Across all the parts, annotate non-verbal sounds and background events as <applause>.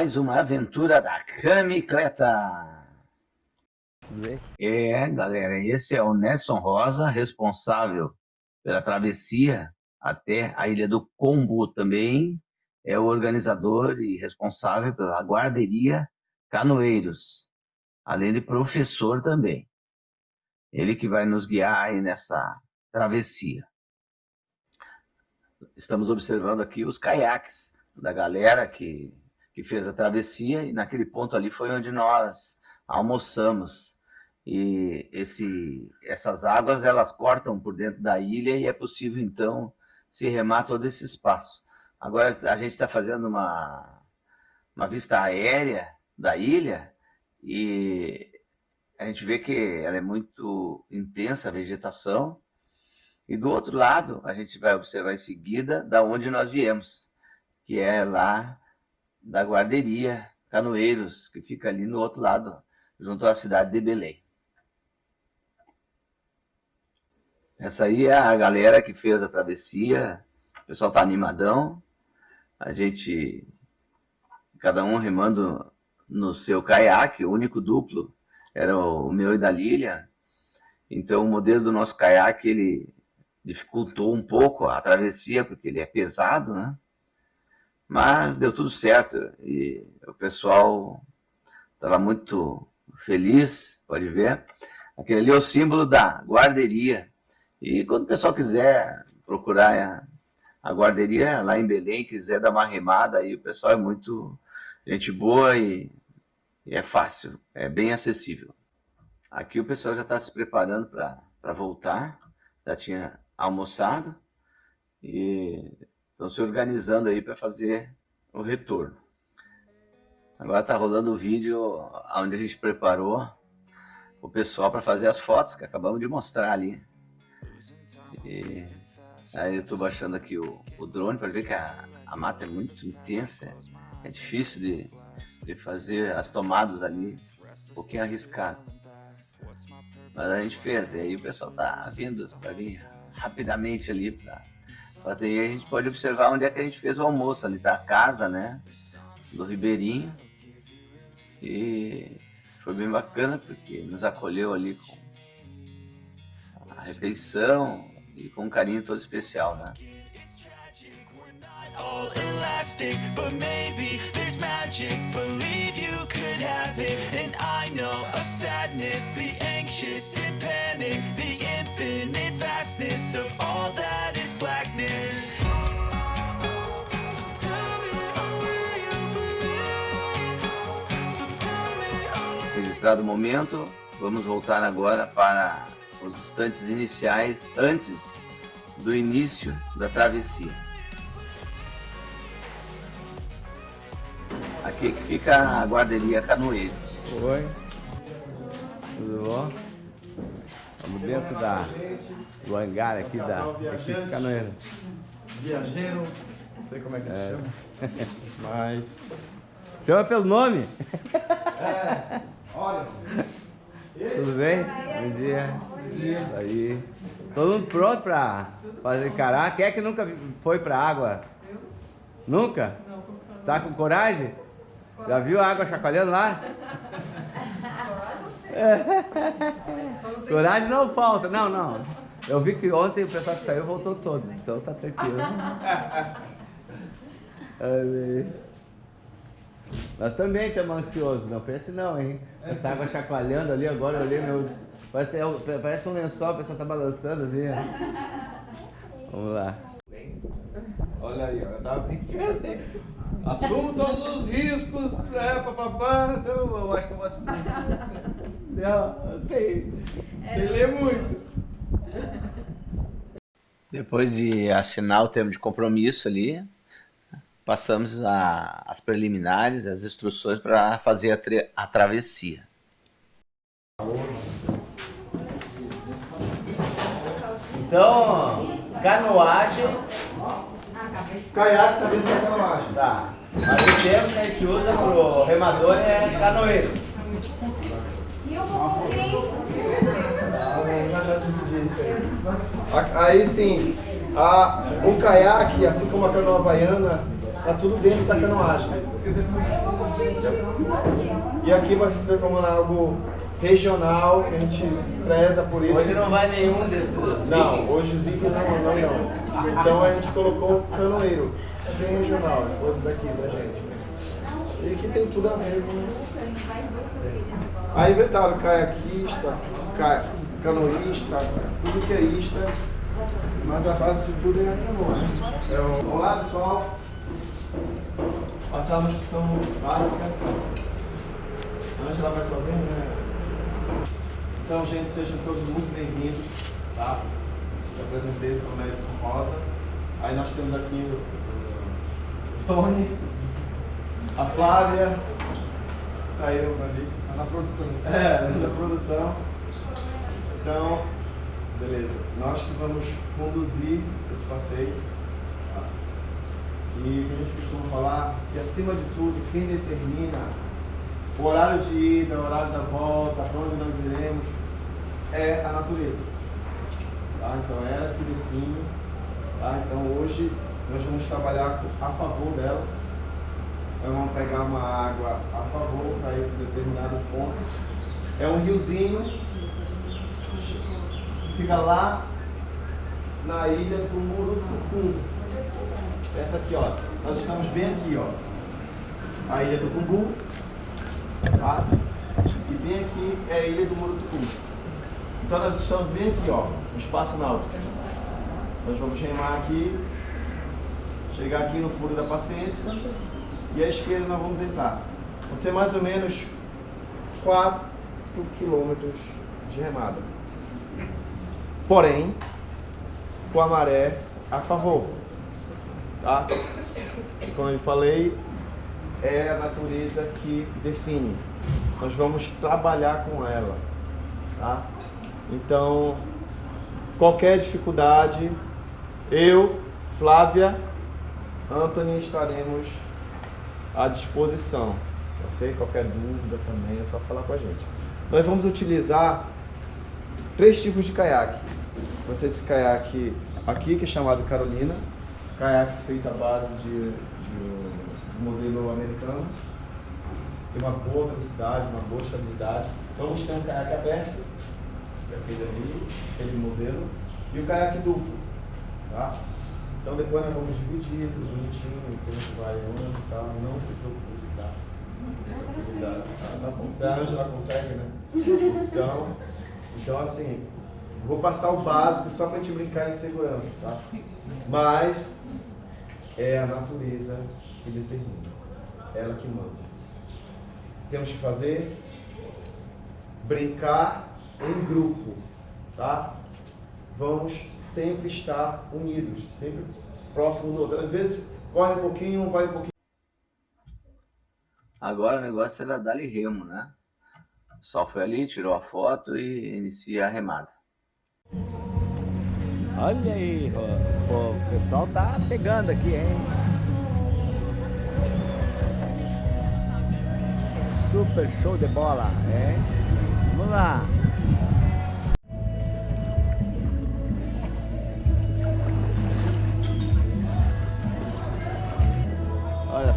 mais uma aventura da Camicleta. É, galera, esse é o Nelson Rosa, responsável pela travessia até a Ilha do Combo também. É o organizador e responsável pela guarderia Canoeiros, além de professor também. Ele que vai nos guiar aí nessa travessia. Estamos observando aqui os caiaques da galera que que fez a travessia, e naquele ponto ali foi onde nós almoçamos. E esse, essas águas, elas cortam por dentro da ilha e é possível, então, se remar todo esse espaço. Agora, a gente está fazendo uma, uma vista aérea da ilha e a gente vê que ela é muito intensa, a vegetação. E do outro lado, a gente vai observar em seguida da onde nós viemos, que é lá da guarderia Canoeiros, que fica ali no outro lado, junto à cidade de Belém. Essa aí é a galera que fez a travessia, o pessoal está animadão, a gente, cada um remando no seu caiaque, o único duplo era o meu e da Lilian, então o modelo do nosso caiaque, ele dificultou um pouco a travessia, porque ele é pesado, né? Mas deu tudo certo e o pessoal estava muito feliz, pode ver. Aquele ali é o símbolo da guarderia. E quando o pessoal quiser procurar a guarderia lá em Belém, quiser dar uma remada, aí o pessoal é muito gente boa e, e é fácil, é bem acessível. Aqui o pessoal já está se preparando para voltar, já tinha almoçado e estão se organizando aí para fazer o retorno. Agora está rolando o vídeo onde a gente preparou o pessoal para fazer as fotos que acabamos de mostrar ali. E aí eu estou baixando aqui o, o drone para ver que a, a mata é muito intensa, é, difícil de, de fazer as tomadas ali, um pouquinho arriscado. Mas a gente fez, e aí o pessoal está vindo vir rapidamente ali para mas aí a gente pode observar onde é que a gente fez o almoço, ali da casa, né? Do Ribeirinho. E foi bem bacana porque nos acolheu ali com a refeição e com um carinho todo especial, né? all elastic But maybe there's magic Believe you could have it And I know of sadness The anxious Registrado o momento, vamos voltar agora para os instantes iniciais antes do início da travessia. Aqui que fica a guarderia Canoeiros. Oi. Tudo bom? Estamos dentro da, do hangar aqui da equipe Canoeira. Viajeiro, não sei como é que é. chama. <laughs> Mas. Chama pelo nome? É, olha. <laughs> Tudo bem? Bom dia. Bom dia. Aí. Todo mundo pronto para fazer encarar? Quem é que nunca foi para água? Eu. Nunca? Não. Tá com coragem? Já viu a água chacoalhando lá? <laughs> Coragem não falta. Não, não. Eu vi que ontem o pessoal que saiu voltou todos, então tá tranquilo. <laughs> Nós também estamos ansiosos, não pense não, hein? Essa água chacoalhando ali, agora eu olhei meu... Parece, parece um lençol, a pessoa tá balançando assim. Vamos lá. Olha aí, ó, eu tava brincando. Assumo todos os riscos, é, papapá, então eu acho que eu vou assumir. Não, sei, sei ler muito. Depois de assinar o termo de compromisso ali, passamos a, as preliminares, as instruções para fazer a, a travessia. Então, canoagem Caiaque tá dentro da canoagem. Tá. Mas o termo que a gente usa pro remador é canoeiro. E eu vou Já já dividi isso aí. Aí sim, a, o caiaque, assim como a canoa havaiana, tá tudo dentro da canoagem. E aqui vai se transformando em algo regional, que a gente preza por isso. Hoje não vai nenhum desses. Não, hoje os Zig não, não, não. Então a gente colocou canoeiro, é bem regional, é coisa daqui da gente. E que tem tudo a ver com. Aí inventaram caiaquista, ca... canoísta, tudo que é ista, mas a base de tudo é a canoa. É o... Vamos lá pessoal, passar uma instrução básica. A ela vai sozinha, né? Então, gente, sejam todos muito bem-vindos, tá? Já apresentei, sou o Nelson Rosa. Aí nós temos aqui o Tony, a Flávia, saíram ali. Tá na produção. É, na produção. Então, beleza. Nós que vamos conduzir esse passeio. E que a gente costuma falar, que acima de tudo, quem determina o horário de ida, o horário da volta, para onde nós iremos, é a natureza. Tá? Então é ela que define. Tá? Então hoje nós vamos trabalhar a favor dela. Nós vamos pegar uma água a favor para ir para determinado ponto. É um riozinho que fica lá na ilha do Murutucum. Essa aqui, ó. Nós estamos bem aqui, ó. A ilha do Cumbu. Tá? E bem aqui é a ilha do Murutucum. Então nós estamos bem aqui, ó, no espaço náutico. Nós vamos remar aqui, chegar aqui no furo da paciência e à esquerda nós vamos entrar. Vão ser mais ou menos 4 quilômetros de remada. Porém, com a maré a favor. Tá? E como eu falei, é a natureza que define. Nós vamos trabalhar com ela. Tá? Então, qualquer dificuldade, eu, Flávia, Anthony estaremos à disposição. Ok? Qualquer dúvida também é só falar com a gente. Nós vamos utilizar três tipos de caiaque. Vai ser esse caiaque aqui, que é chamado Carolina, caiaque feito à base de, de modelo americano. Tem uma boa velocidade, uma boa estabilidade. Vamos ter um caiaque aberto aquele ali, aquele modelo, e o caiaque duplo. Tá? Então depois nós vamos dividir tudo bonitinho, o tempo vai onde e tal, não se preocupe, tá? Cuidado, tá? Se a Angela consegue, né? Então, então assim, vou passar o básico só para a gente brincar em segurança, tá? Mas é a natureza que determina, ela que manda. Temos que fazer brincar em grupo, tá? Vamos sempre estar unidos, sempre próximo do outro. Às vezes corre um pouquinho, um vai um pouquinho. Agora o negócio era dar-lhe remo, né? O sol foi ali, tirou a foto e inicia a remada. Olha aí, o, o pessoal tá pegando aqui, hein? Super show de bola, hein? Vamos lá!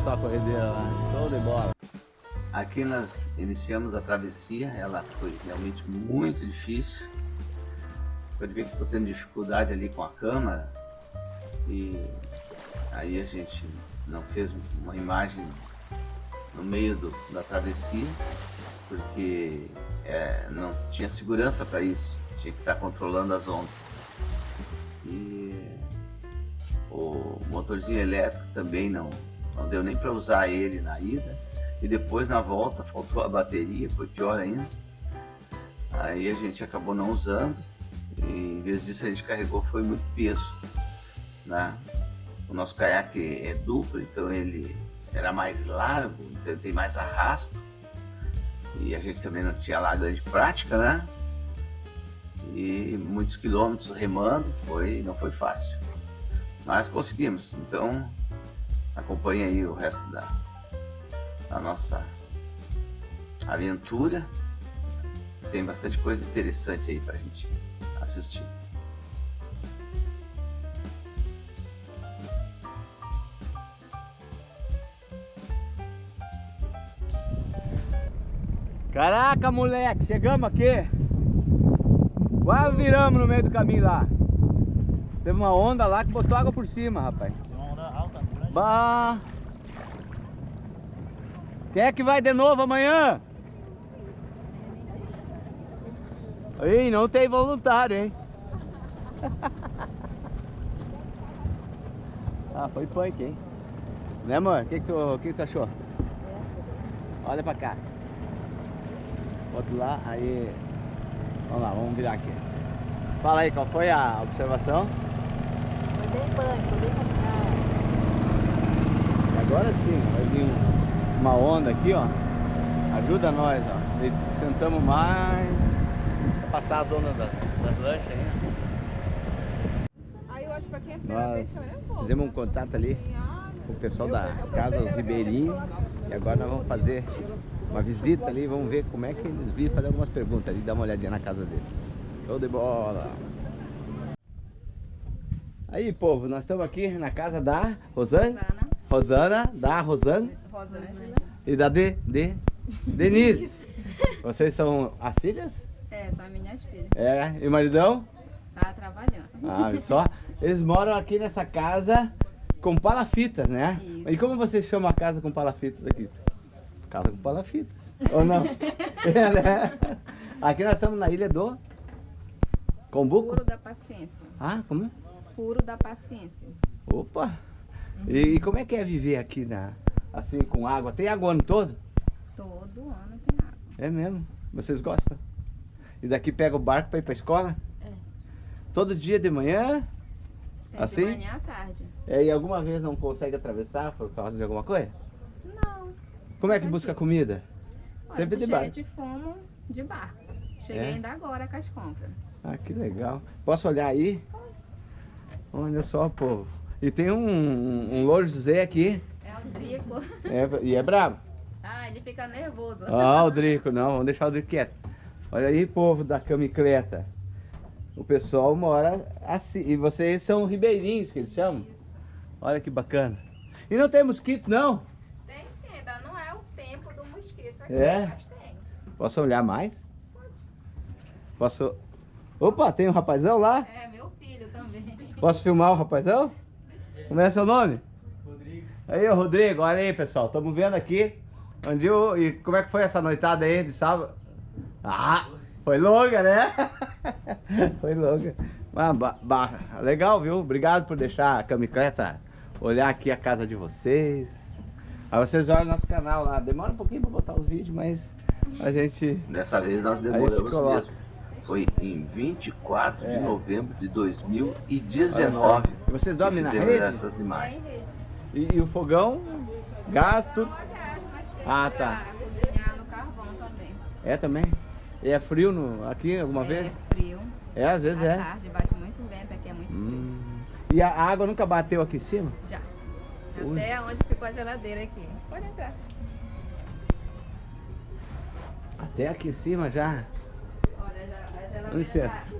só a corredeira lá, show de bola. Aqui nós iniciamos a travessia, ela foi realmente muito difícil. Pode ver que estou tendo dificuldade ali com a câmera e aí a gente não fez uma imagem no meio do, da travessia porque é, não tinha segurança para isso, tinha que estar controlando as ondas. E o motorzinho elétrico também não, não deu nem para usar ele na ida. E depois na volta faltou a bateria, foi pior ainda. Aí a gente acabou não usando. E em vez disso a gente carregou foi muito peso. Né? O nosso caiaque é duplo, então ele era mais largo, então tem mais arrasto. E a gente também não tinha lá grande prática, né? E muitos quilômetros remando, foi, não foi fácil. Mas conseguimos, então Acompanhe aí o resto da, da nossa aventura. Tem bastante coisa interessante aí pra gente assistir. Caraca, moleque, chegamos aqui. Quase viramos no meio do caminho lá. Teve uma onda lá que botou água por cima, rapaz. Uma onda alta, grande. Bah. Quem é que vai de novo amanhã? Ih, não tem voluntário, hein? <laughs> ah, foi punk, hein? Né, amor? O que, que, tu, que, que tu achou? Olha pra cá. Outro lá, aí. Vamos lá, vamos virar aqui. Fala aí, qual foi a observação? Foi bem punk, foi bem complicado. Agora sim, vai vir um- uma onda aqui, ó. Ajuda nós, ó. E Sentamos mais. Pra passar as ondas das, das lanchas aí. Aí eu acho pra quem é Nós eu vou. fizemos um contato ali com o pessoal da Casa Os Ribeirinhos. E agora nós vamos fazer uma visita ali, vamos ver como é que eles vivem, fazer algumas perguntas ali, dar uma olhadinha na casa deles. Show de bola! Aí, povo, nós estamos aqui na casa da Rosane. Rosana. Rosana, da Rosane Rosângela. e da de, de Denise. Vocês são as filhas? É, são as minhas filhas. É, e o maridão? Tá trabalhando. Ah, só. <laughs> Eles moram aqui nessa casa com palafitas, né? Isso. E como vocês chamam a casa com palafitas aqui? Casa com palafitas. Ou não? <laughs> é, né? Aqui nós estamos na ilha do Combuco. Furo da paciência. Ah, como? Furo da paciência. Opa! E, e como é que é viver aqui na, assim com água? Tem água o ano todo? Todo ano tem água. É mesmo? Vocês gostam? E daqui pega o barco para ir para escola? É. Todo dia de manhã? Tem Assim? de manhã à tarde. É, e alguma vez não consegue atravessar por causa de alguma coisa? Como é que busca comida? Olha, Sempre de barco. de fome de barco. Cheguei É? ainda agora com as compras. Ah, que legal. Posso olhar aí? Olha só, povo. E tem um, um louro José aqui. É o Drico. É, e é bravo. Ah, ele fica nervoso. Ah, o Drico, não, vamos deixar o Drico quieto. Olha aí, povo da camicleta. O pessoal mora assim. E vocês são ribeirinhos, que eles chamam? Olha que bacana. E não tem mosquito, não? Tem sim, ainda não é o tempo do mosquito aqui, É? Posso olhar mais? Posso... Opa, tem um rapazão lá? É, meu filho também. Posso filmar o rapazão? Como é seu nome? Rodrigo. Aí, ô Rodrigo, olha aí, pessoal. Estamos vendo aqui. Onde o... E como é que foi essa noitada aí de sábado? Ah, foi longa, né? <laughs> foi longa. Mas, ba- ba- legal, viu? Obrigado por deixar a camicleta olhar aqui a casa de vocês. Aí vocês olham nosso canal lá. Demora um pouquinho para botar os vídeos, mas a gente... Dessa vez nós demoramos mesmo. Foi em 24 É. de novembro de Olha 2019. só. E vocês dormem na rede? essas imagens. E, e o fogão? Gás, tudo? Mas tem Ah, pra tá. cozinhar no carvão também. É também? E é frio no, aqui alguma é vez? frio. É, às vezes à é. tarde bate muito vento, aqui é muito frio. Hum. E a água nunca bateu aqui em cima? Já. Ui. Até onde ficou a geladeira aqui. Pode entrar. Até aqui em cima já. Olha, já, a geladeira licença. tá...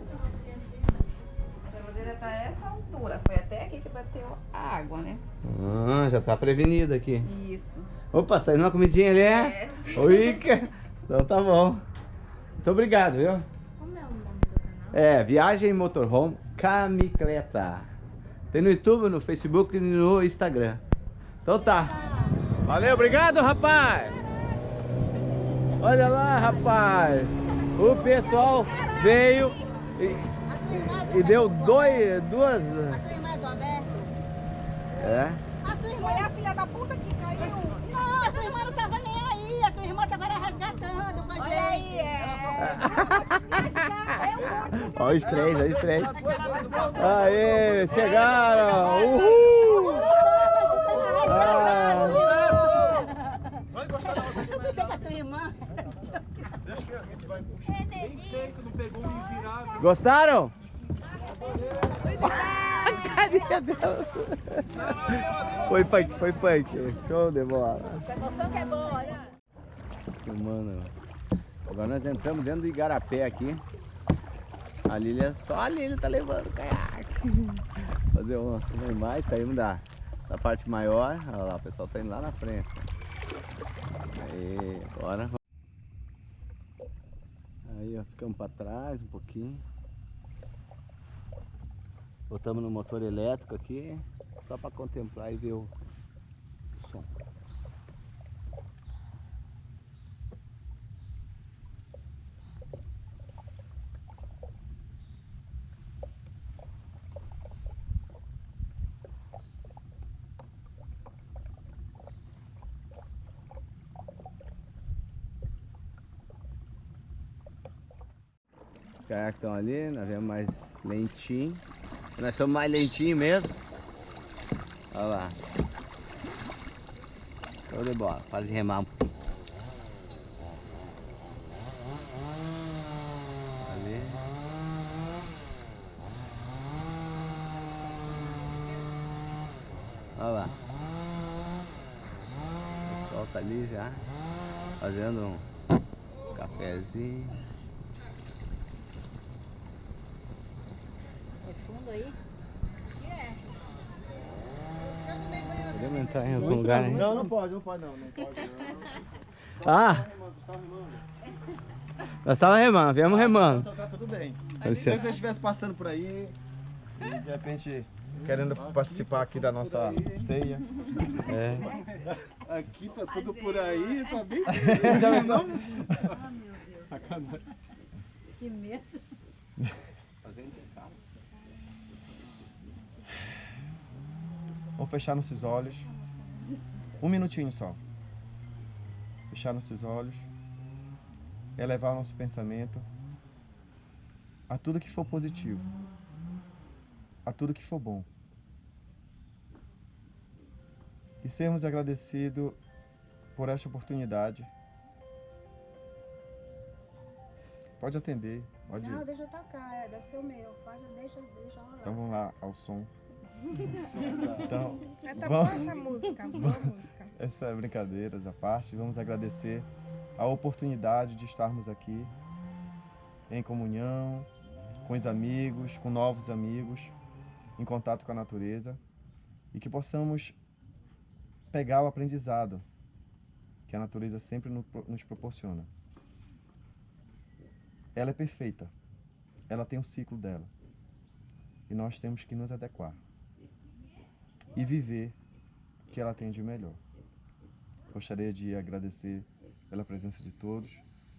A geladeira tá a essa altura. Foi até aqui que bateu a água, né? Ah, já tá prevenido aqui. Isso. Opa, saindo uma comidinha ali, é? É. Oi, que- então tá bom. Muito obrigado, viu? Como é o nome do canal? É, Viagem Motorhome Camicleta. Tem no YouTube, no Facebook e no Instagram. Então tá. Valeu, obrigado, rapaz. Olha lá, rapaz. O pessoal veio e, e deu dois, duas... A tua irmã é do Alberto? É? A tua irmã é a filha da puta que caiu? Não, a tua irmã não tava nem aí. A tua irmã tava lá resgatando com a gente. aí, é. Olha os três, olha os três. Aê, chegaram! Uhul! Ah, Eu pensei que a tua irmã... gostaram? Carinha dela. Foi punk, foi punk. Show de bola. Essa emoção que é boa, né? Mano, agora nós entramos dentro do igarapé aqui. A Lília, só a Lília tá levando o caiaque. <laughs> Fazer uma, uma imagem, saímos da, da parte maior. Olha lá, o pessoal tá indo lá na frente. Aí, agora. Já ficamos para trás um pouquinho. Botamos no motor elétrico aqui, só para contemplar e ver o som. Os caiaques estão ali, nós vemos mais lentinho. Nós somos mais lentinho mesmo. Olha lá. Show de bola. Para de remar. Olha lá. O pessoal tá ali já. Fazendo um cafezinho. É fundo aí? Lugar, hein? Não, não pode, não pode não. Não pode não. <laughs> Ah! Nós estávamos remando, viemos remando. Tá, tá tudo bem. Se você estivesse passando por aí e de repente querendo participar aqui da nossa ceia. É. <laughs> Aqui passando por aí, tá bem. <laughs> Já pensou? Que medo. Vamos fechar nossos olhos. Um minutinho só. Fechar nossos olhos. Elevar o nosso pensamento a tudo que for positivo. A tudo que for bom. E sermos agradecidos por esta oportunidade. Pode atender, pode. Não, deixa eu tocar, é, deve ser o meu. Pode, deixa, deixa rolar. Então vamos lá ao som. Então, Essa vamos- boa essa música, boa música. <laughs> essa é brincadeira à parte, vamos agradecer a oportunidade de estarmos aqui em comunhão, com os amigos, com novos amigos, em contato com a natureza e que possamos pegar o aprendizado que a natureza sempre no- nos proporciona. Ela é perfeita, ela tem o ciclo dela e nós temos que nos adequar e viver o que ela tem de melhor. Gostaria de agradecer pela presença de todos,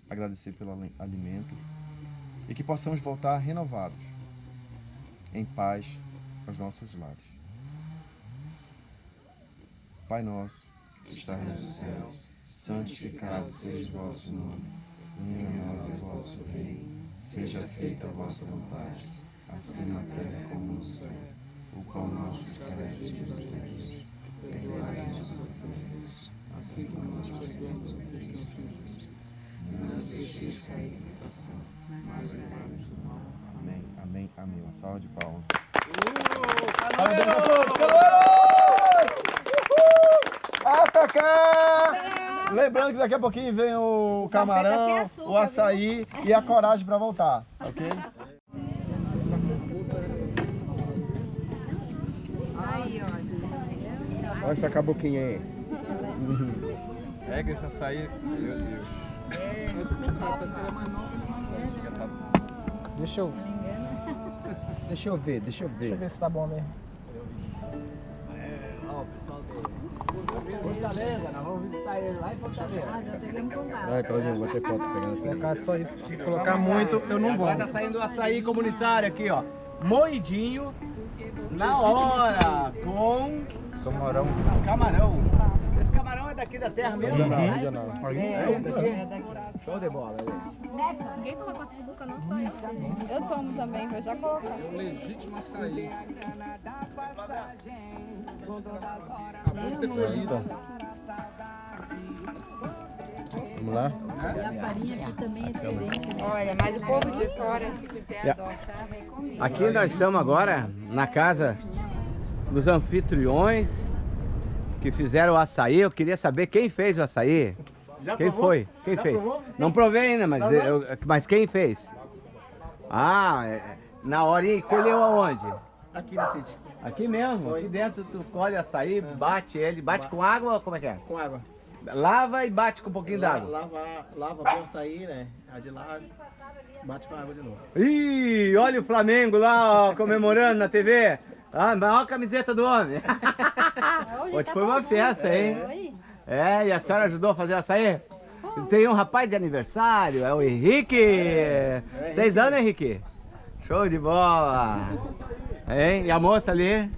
agradecer pelo ali- alimento e que possamos voltar renovados, em paz, aos nossos lares. Pai nosso, que estás no céu, santificado seja o vosso nome. Venha a nós o vosso reino, seja feita a vossa vontade, assim na terra como no céu. O pão nosso de cada dia nos dai hoje. Perdoai as nossas ofensas, assim como nós perdoamos a quem nos ofende. Não nos deixeis cair em tentação, mas livrai-nos do mal. Amém, amém, amém. Uma salva de palmas. Parabéns a todos, Atacá! Lembrando que daqui a pouquinho vem o camarão, o açaí e a coragem para voltar, ok? Olha essa caboquinha aí. Pega esse açaí, meu Deus. Deixa eu. Deixa eu ver, deixa eu ver. Deixa eu ver se tá bom mesmo. Vai, Claudinho, vou ter foto pegando assim. Colocar só isso. Se colocar muito, eu não vou. Tá saindo o açaí comunitário aqui, ó. Moidinho, na hora, com Camarão. camarão. Esse camarão é daqui da terra mesmo? Regional. Show de bola. Ninguém toma com açúcar, não só eu. Eu tomo também, vou já colocar. Legítimo açaí. Acabou de ser colhido. Vamos lá? Olha, mas o povo de fora, se quiser adoçar. Aqui nós estamos agora na casa dos anfitriões que fizeram o açaí. Eu queria saber quem fez o açaí. quem foi? Quem fez? Não provei ainda, mas, eu- mas quem fez? Ah, é- na hora e colheu aonde? Aqui no sítio, Aqui mesmo, aqui dentro tu colhe o açaí, bate ele, bate com água ou como é que é? com água. Lava e bate com um pouquinho d'água. Lava, lava bem o açaí, né? A de lá, Bate com a água de novo. Ih, olha o Flamengo lá, ó, comemorando na TV. Ah, a camiseta do homem. <laughs> Hoje foi uma festa, hein? É, e a senhora ajudou a fazer açaí? Tem um rapaz de aniversário, é o Henrique. Seis anos, Henrique? Show de bola. Hein? E a moça ali?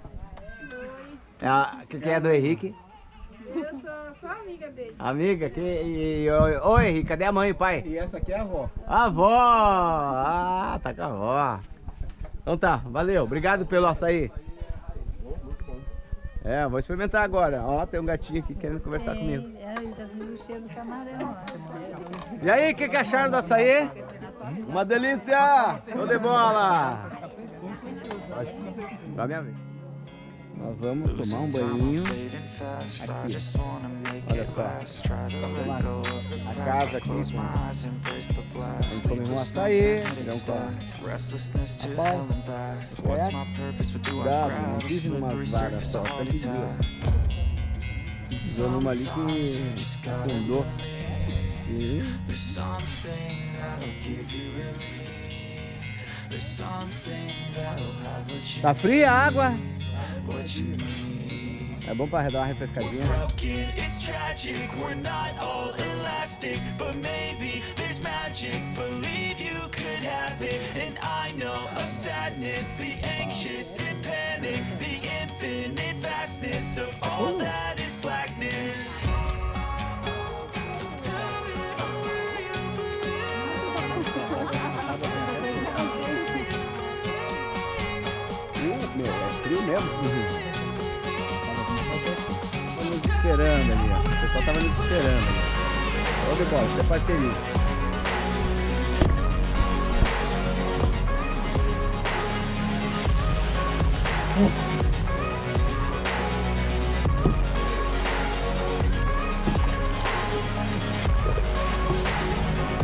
É a, que, que é do Henrique? Eu sou só amiga dele. Amiga? Que, e, e, ô, Henrique, cadê a mãe e o pai? E essa aqui é a avó. A avó! Ah, tá com a avó. Então tá, valeu. Obrigado pelo açaí. É, vou experimentar agora. Ó, tem um gatinho aqui querendo conversar comigo. É, ele tá o cheiro do camarão. E aí, o que, que acharam do açaí? Uma delícia! Show de bola! Tá minha vez. Nós vamos tomar um banhinho. aqui. Olha só. A casa aqui com... A gente comeu um açaí, então com a pau, certo? Cuidado, não pise numas varas só, sempre viu. Dando uma ali que afundou. E... Tá fria a água? É bom pra dar uma refrescadinha. broken, mesmo. Tava nos esperando ali, ó. O pessoal tava nos esperando ali. Ô, de bola, isso é parceria.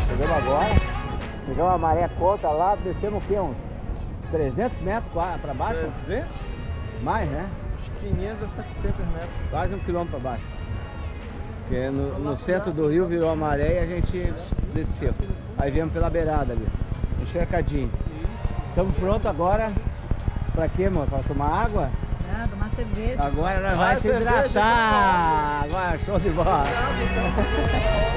Chegamos agora, pegamos a maré conta lá, descemos o quê? Uns 300 metros para baixo? 300? Mais, né? Uns 500 a 700 metros. Quase um quilômetro para baixo. Porque no, no centro do rio virou a maré e a gente desceu. Aí viemos pela beirada ali, encharcadinho. Estamos prontos agora. Pra quê, mano? Pra tomar água? Ah, tomar cerveja. Agora nós vamos se hidratar. Agora, show de bola. <laughs>